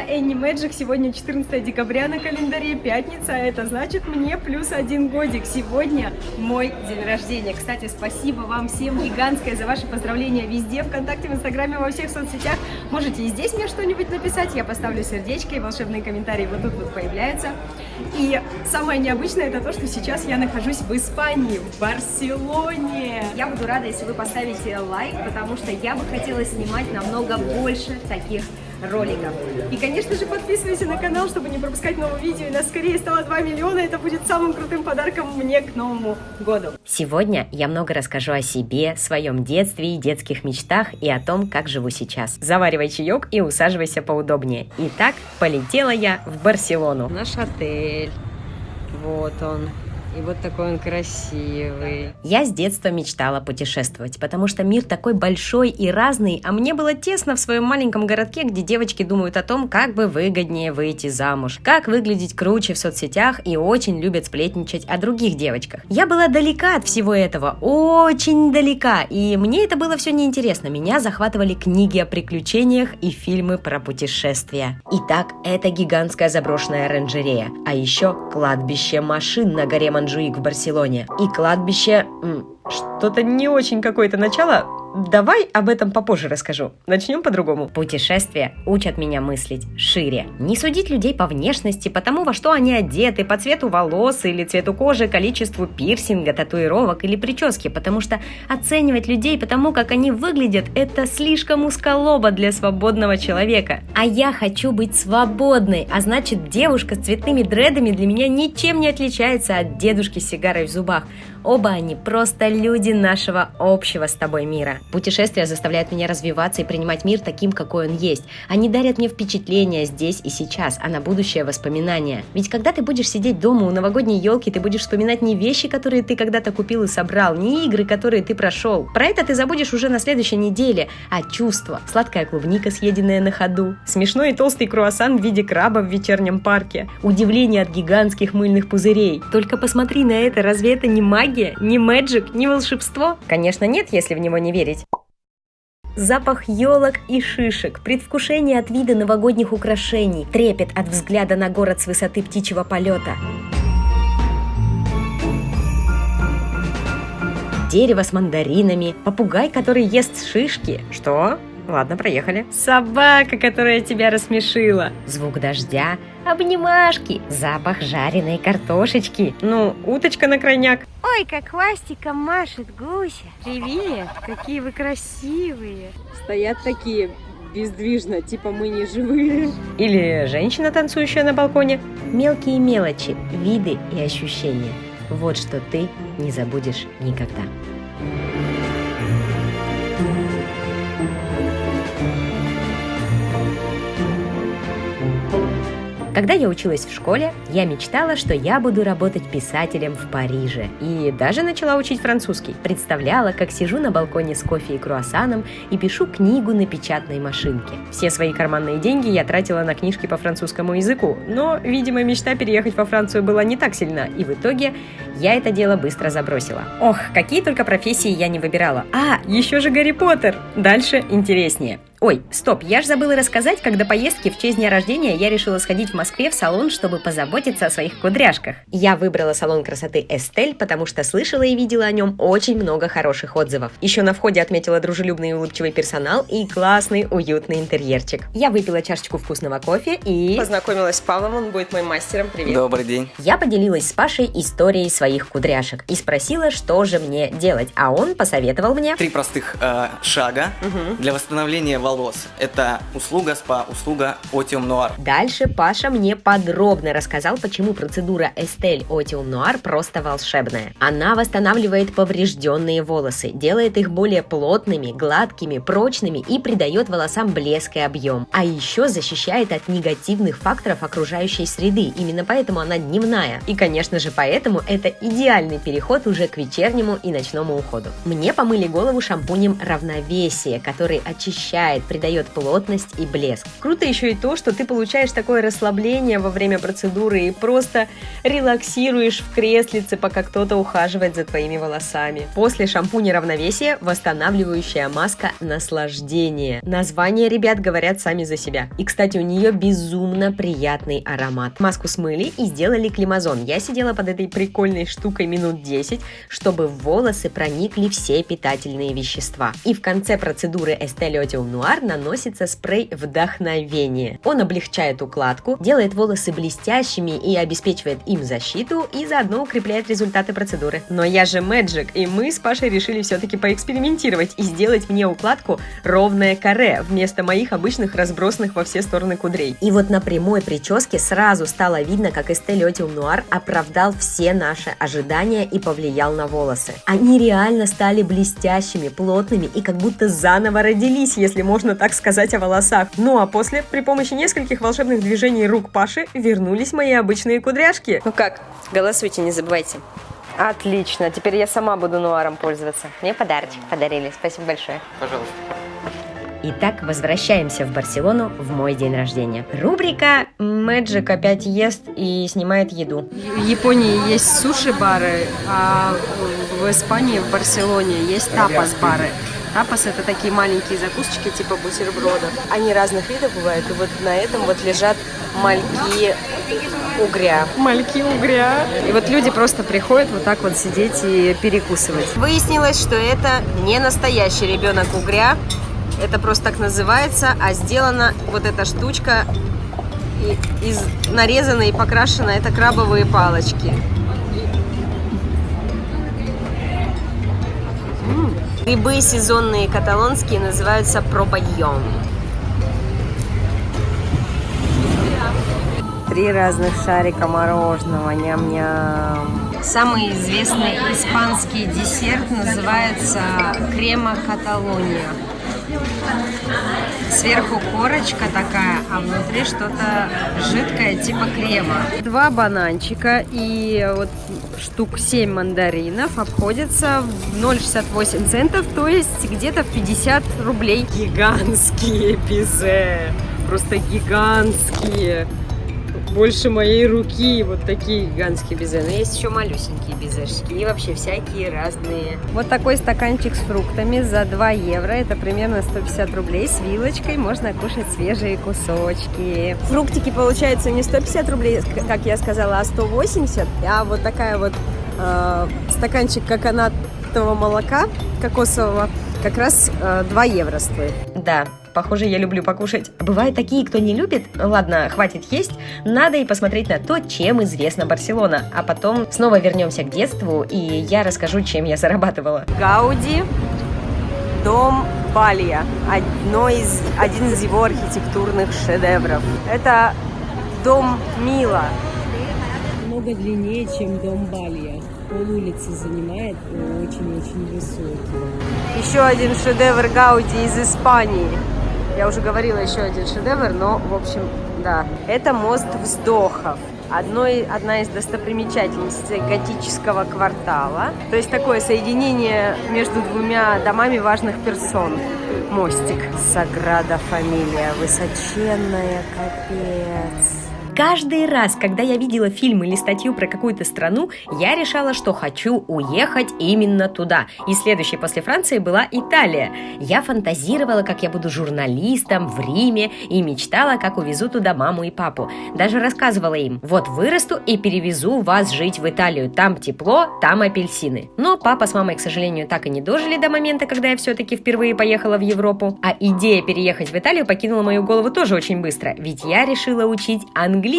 я Энни Мэджик. Сегодня 14 декабря на календаре, пятница, а это значит мне плюс один годик. Сегодня мой день рождения. Кстати, спасибо вам всем гигантское за ваши поздравления везде, ВКонтакте, в Инстаграме, во всех соцсетях. Можете и здесь мне что-нибудь написать, я поставлю сердечко, и волшебные комментарии вот тут вот появляются. И самое необычное это то, что сейчас я нахожусь в Испании, в Барселоне. Я буду рада, если вы поставите лайк, потому что я бы хотела снимать намного больше таких роликов. И, конечно же, подписывайся на канал, чтобы не пропускать новые видео. И нас скорее стало 2 миллиона. Это будет самым крутым подарком мне к Новому году. Сегодня я много расскажу о себе, своем детстве и детских мечтах и о том, как живу сейчас. Заваривай чаек и усаживайся поудобнее. Итак, полетела я в Барселону. Наш отель. Вот он. И вот такой он красивый. Я с детства мечтала путешествовать, потому что мир такой большой и разный, а мне было тесно в своем маленьком городке, где девочки думают о том, как бы выгоднее выйти замуж, как выглядеть круче в соцсетях и очень любят сплетничать о других девочках. Я была далека от всего этого, очень далека, и мне это было все неинтересно. Меня захватывали книги о приключениях и фильмы про путешествия. Итак, это гигантская заброшенная оранжерея, а еще кладбище машин на горе Манжуик в Барселоне. И кладбище... Что-то не очень какое-то начало, Давай об этом попозже расскажу. Начнем по-другому. Путешествия учат меня мыслить шире. Не судить людей по внешности, по тому, во что они одеты, по цвету волос или цвету кожи, количеству пирсинга, татуировок или прически, потому что оценивать людей по тому, как они выглядят, это слишком узколобо для свободного человека. А я хочу быть свободной, а значит девушка с цветными дредами для меня ничем не отличается от дедушки с сигарой в зубах. Оба они просто люди нашего общего с тобой мира. Путешествия заставляют меня развиваться и принимать мир таким, какой он есть. Они дарят мне впечатления здесь и сейчас, а на будущее воспоминания. Ведь когда ты будешь сидеть дома у новогодней елки, ты будешь вспоминать не вещи, которые ты когда-то купил и собрал, не игры, которые ты прошел. Про это ты забудешь уже на следующей неделе, а чувства. Сладкая клубника, съеденная на ходу, смешной и толстый круассан в виде краба в вечернем парке, удивление от гигантских мыльных пузырей. Только посмотри на это, разве это не магия, не мэджик, не волшебство? Конечно нет, если в него не верить. Запах елок и шишек, предвкушение от вида новогодних украшений, трепет от взгляда на город с высоты птичьего полета. Дерево с мандаринами, попугай, который ест шишки. Что? Ладно, проехали. Собака, которая тебя рассмешила. Звук дождя, обнимашки, запах жареной картошечки. Ну, уточка на крайняк. Ой, как хвостиком машет гуся. Привет, какие вы красивые. Стоят такие бездвижно, типа мы не живые. Или женщина, танцующая на балконе. Мелкие мелочи, виды и ощущения. Вот что ты не забудешь никогда. Когда я училась в школе, я мечтала, что я буду работать писателем в Париже. И даже начала учить французский. Представляла, как сижу на балконе с кофе и круассаном и пишу книгу на печатной машинке. Все свои карманные деньги я тратила на книжки по французскому языку, но, видимо, мечта переехать во Францию была не так сильна, и в итоге я это дело быстро забросила. Ох, какие только профессии я не выбирала. А, еще же Гарри Поттер! Дальше интереснее. Ой, стоп, я же забыла рассказать, когда поездки в честь дня рождения я решила сходить в Москве в салон, чтобы позаботиться о своих кудряшках. Я выбрала салон красоты Эстель, потому что слышала и видела о нем очень много хороших отзывов. Еще на входе отметила дружелюбный и улыбчивый персонал и классный уютный интерьерчик. Я выпила чашечку вкусного кофе и... Познакомилась с Павлом, он будет моим мастером. Привет. Добрый день. Я поделилась с Пашей историей своих кудряшек и спросила, что же мне делать, а он посоветовал мне... Три простых э, шага угу. для восстановления волос волос. Это услуга СПА, услуга Otium Noir. Дальше Паша мне подробно рассказал, почему процедура Estelle Otium Noir просто волшебная. Она восстанавливает поврежденные волосы, делает их более плотными, гладкими, прочными и придает волосам блеск и объем. А еще защищает от негативных факторов окружающей среды. Именно поэтому она дневная. И, конечно же, поэтому это идеальный переход уже к вечернему и ночному уходу. Мне помыли голову шампунем равновесие, который очищает облегчает, придает плотность и блеск. Круто еще и то, что ты получаешь такое расслабление во время процедуры и просто релаксируешь в креслице, пока кто-то ухаживает за твоими волосами. После шампуня равновесия восстанавливающая маска наслаждение. Названия ребят говорят сами за себя. И, кстати, у нее безумно приятный аромат. Маску смыли и сделали климазон. Я сидела под этой прикольной штукой минут 10, чтобы в волосы проникли все питательные вещества. И в конце процедуры Estelle Noir наносится спрей вдохновения. Он облегчает укладку, делает волосы блестящими и обеспечивает им защиту и заодно укрепляет результаты процедуры. Но я же Magic, и мы с Пашей решили все-таки поэкспериментировать и сделать мне укладку ровное каре вместо моих обычных разбросанных во все стороны кудрей. И вот на прямой прическе сразу стало видно, как Estelle Otium Noir оправдал все наши ожидания и повлиял на волосы. Они реально стали блестящими, плотными и как будто заново родились, если можно так сказать о волосах. Ну а после, при помощи нескольких волшебных движений рук Паши, вернулись мои обычные кудряшки. Ну как, голосуйте, не забывайте. Отлично, теперь я сама буду нуаром пользоваться. Мне подарочек подарили, спасибо большое. Пожалуйста. Итак, возвращаемся в Барселону в мой день рождения. Рубрика Мэджик опять ест и снимает еду. В Японии есть суши-бары, а в Испании, в Барселоне есть тапас-бары. Тапас это такие маленькие закусочки типа бутербродов. Они разных видов бывают, и вот на этом вот лежат мальки угря. Мальки угря. И вот люди просто приходят вот так вот сидеть и перекусывать. Выяснилось, что это не настоящий ребенок угря, это просто так называется, а сделана вот эта штучка из нарезана и покрашена, это крабовые палочки. Грибы сезонные каталонские называются пробайон. Три разных шарика мороженого, ням-ням. Самый известный испанский десерт называется крема каталония. Сверху корочка такая, а внутри что-то жидкое типа крема. Два бананчика и вот штук 7 мандаринов обходятся в 0,68 центов, то есть где-то в 50 рублей. Гигантские пизе, просто гигантские. Больше моей руки, вот такие гигантские безе. Но есть еще малюсенькие безешки и вообще всякие разные. Вот такой стаканчик с фруктами за 2 евро. Это примерно 150 рублей. С вилочкой можно кушать свежие кусочки. Фруктики получается не 150 рублей, как я сказала, а 180. А вот такая вот э, стаканчик коконатового молока кокосового как раз э, 2 евро стоит. Да, похоже, я люблю покушать. Бывают такие, кто не любит. Ладно, хватит есть. Надо и посмотреть на то, чем известна Барселона. А потом снова вернемся к детству, и я расскажу, чем я зарабатывала. Гауди, дом Балья. Одно из, один из его архитектурных шедевров. Это дом Мила. много длиннее, чем дом Балья. Пол улицы занимает и очень-очень высокий. Еще один шедевр Гауди из Испании. Я уже говорила еще один шедевр, но, в общем, да. Это мост вздохов. Одно, и- одна из достопримечательностей готического квартала. То есть такое соединение между двумя домами важных персон. Мостик. Саграда Фамилия. Высоченная, капец. Каждый раз, когда я видела фильм или статью про какую-то страну, я решала, что хочу уехать именно туда. И следующей после Франции была Италия. Я фантазировала, как я буду журналистом в Риме и мечтала, как увезу туда маму и папу. Даже рассказывала им, вот вырасту и перевезу вас жить в Италию. Там тепло, там апельсины. Но папа с мамой, к сожалению, так и не дожили до момента, когда я все-таки впервые поехала в Европу. А идея переехать в Италию покинула мою голову тоже очень быстро, ведь я решила учить английский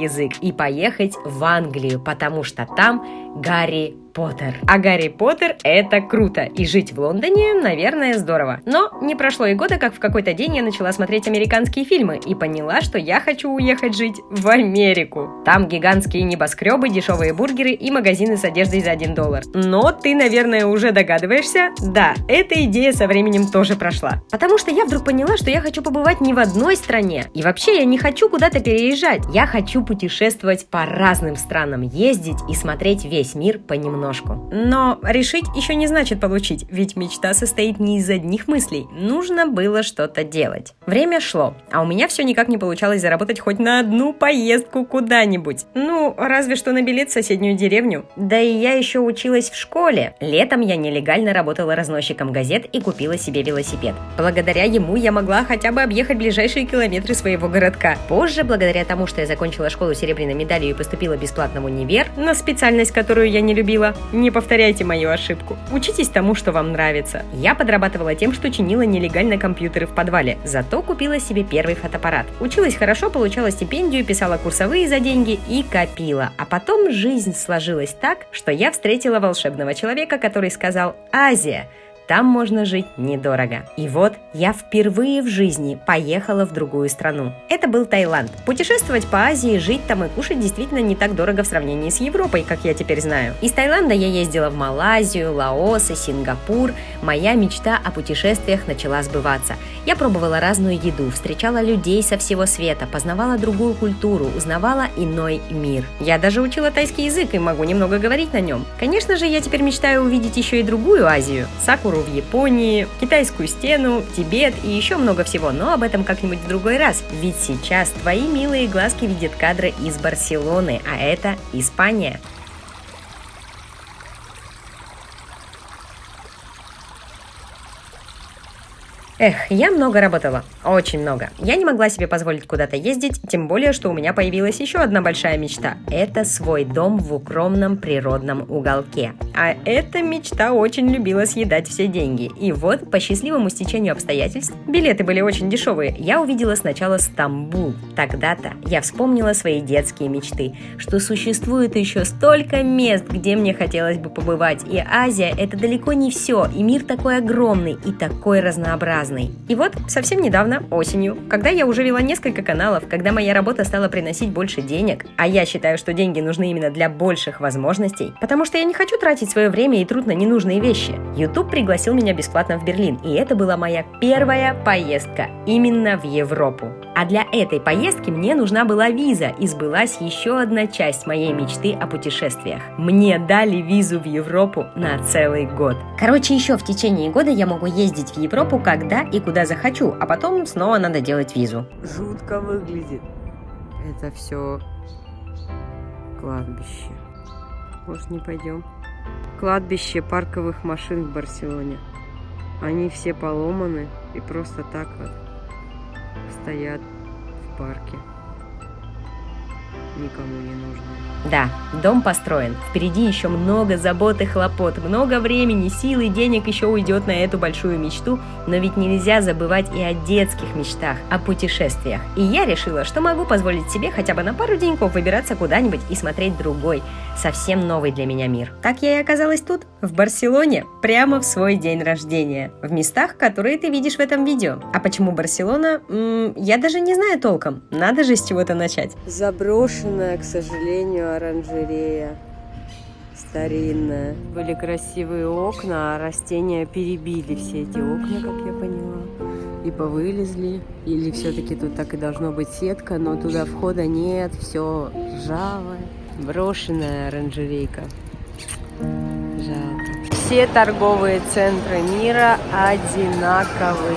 язык и поехать в Англию, потому что там Гарри Поттер. А Гарри Поттер – это круто, и жить в Лондоне, наверное, здорово. Но не прошло и года, как в какой-то день я начала смотреть американские фильмы и поняла, что я хочу уехать жить в Америку. Там гигантские небоскребы, дешевые бургеры и магазины с одеждой за 1 доллар. Но ты, наверное, уже догадываешься, да, эта идея со временем тоже прошла. Потому что я вдруг поняла, что я хочу побывать не в одной стране. И вообще я не хочу куда-то переезжать. Я хочу путешествовать по разным странам, ездить и смотреть весь мир понемногу. ножку. Но решить еще не значит получить, ведь мечта состоит не из одних мыслей. Нужно было что-то делать. Время шло, а у меня все никак не получалось заработать хоть на одну поездку куда-нибудь. Ну, разве что на билет в соседнюю деревню. Да и я еще училась в школе. Летом я нелегально работала разносчиком газет и купила себе велосипед. Благодаря ему я могла хотя бы объехать ближайшие километры своего городка. Позже, благодаря тому, что я закончила школу серебряной медалью и поступила бесплатно в универ, на специальность, которую я не любила, не повторяйте мою ошибку. Учитесь тому, что вам нравится. Я подрабатывала тем, что чинила нелегально компьютеры в подвале, зато купила себе первый фотоаппарат. Училась хорошо, получала стипендию, писала курсовые за деньги и копила. А потом жизнь сложилась так, что я встретила волшебного человека, который сказал «Азия, там можно жить недорого. И вот я впервые в жизни поехала в другую страну. Это был Таиланд. Путешествовать по Азии, жить там и кушать действительно не так дорого в сравнении с Европой, как я теперь знаю. Из Таиланда я ездила в Малайзию, Лаос и Сингапур. Моя мечта о путешествиях начала сбываться. Я пробовала разную еду, встречала людей со всего света, познавала другую культуру, узнавала иной мир. Я даже учила тайский язык и могу немного говорить на нем. Конечно же, я теперь мечтаю увидеть еще и другую Азию. Сакуру в Японии, китайскую стену, Тибет и еще много всего, но об этом как-нибудь в другой раз. Ведь сейчас твои милые глазки видят кадры из Барселоны, а это Испания. Эх, я много работала. Очень много. Я не могла себе позволить куда-то ездить, тем более, что у меня появилась еще одна большая мечта. Это свой дом в укромном природном уголке. А эта мечта очень любила съедать все деньги. И вот, по счастливому стечению обстоятельств, билеты были очень дешевые, я увидела сначала Стамбул. Тогда-то я вспомнила свои детские мечты, что существует еще столько мест, где мне хотелось бы побывать. И Азия — это далеко не все, и мир такой огромный и такой разнообразный разный. И вот совсем недавно, осенью, когда я уже вела несколько каналов, когда моя работа стала приносить больше денег, а я считаю, что деньги нужны именно для больших возможностей, потому что я не хочу тратить свое время и труд на ненужные вещи, YouTube пригласил меня бесплатно в Берлин, и это была моя первая поездка именно в Европу. А для этой поездки мне нужна была виза, и сбылась еще одна часть моей мечты о путешествиях. Мне дали визу в Европу на целый год. Короче, еще в течение года я могу ездить в Европу, когда и куда захочу, а потом снова надо делать визу. Жутко выглядит. Это все кладбище. Может, не пойдем? Кладбище парковых машин в Барселоне. Они все поломаны и просто так вот стоят в парке. Никому не нужны. Да, дом построен. Впереди еще много забот и хлопот, много времени, сил и денег еще уйдет на эту большую мечту, но ведь нельзя забывать и о детских мечтах, о путешествиях. И я решила, что могу позволить себе хотя бы на пару деньков выбираться куда-нибудь и смотреть другой, совсем новый для меня мир. Так я и оказалась тут, в Барселоне, прямо в свой день рождения, в местах, которые ты видишь в этом видео. А почему Барселона? М -м, я даже не знаю толком, надо же с чего-то начать. Заброшенная, к сожалению, оранжерея старинная. Были красивые окна, а растения перебили все эти окна, как я поняла. И повылезли. Или все-таки тут так и должно быть сетка, но туда входа нет, все ржавое. Брошенная оранжерейка. Жалко. Все торговые центры мира одинаковые.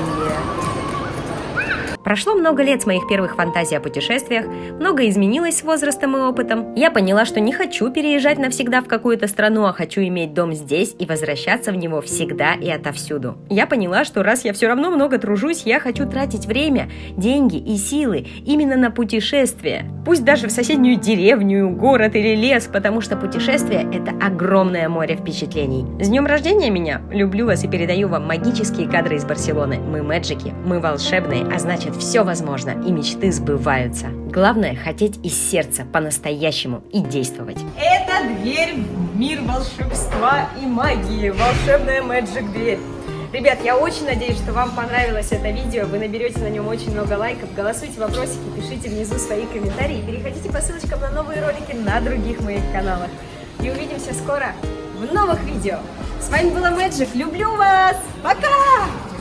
Прошло много лет с моих первых фантазий о путешествиях, много изменилось с возрастом и опытом. Я поняла, что не хочу переезжать навсегда в какую-то страну, а хочу иметь дом здесь и возвращаться в него всегда и отовсюду. Я поняла, что раз я все равно много тружусь, я хочу тратить время, деньги и силы именно на путешествия. Пусть даже в соседнюю деревню, город или лес, потому что путешествие – это огромное море впечатлений. С днем рождения меня! Люблю вас и передаю вам магические кадры из Барселоны. Мы мэджики, мы волшебные, а значит все возможно и мечты сбываются. Главное – хотеть из сердца по-настоящему и действовать. Это дверь в мир волшебства и магии. Волшебная Magic дверь. Ребят, я очень надеюсь, что вам понравилось это видео, вы наберете на нем очень много лайков, голосуйте вопросики, пишите внизу свои комментарии, переходите по ссылочкам на новые ролики на других моих каналах. И увидимся скоро в новых видео. С вами была Magic, люблю вас, пока!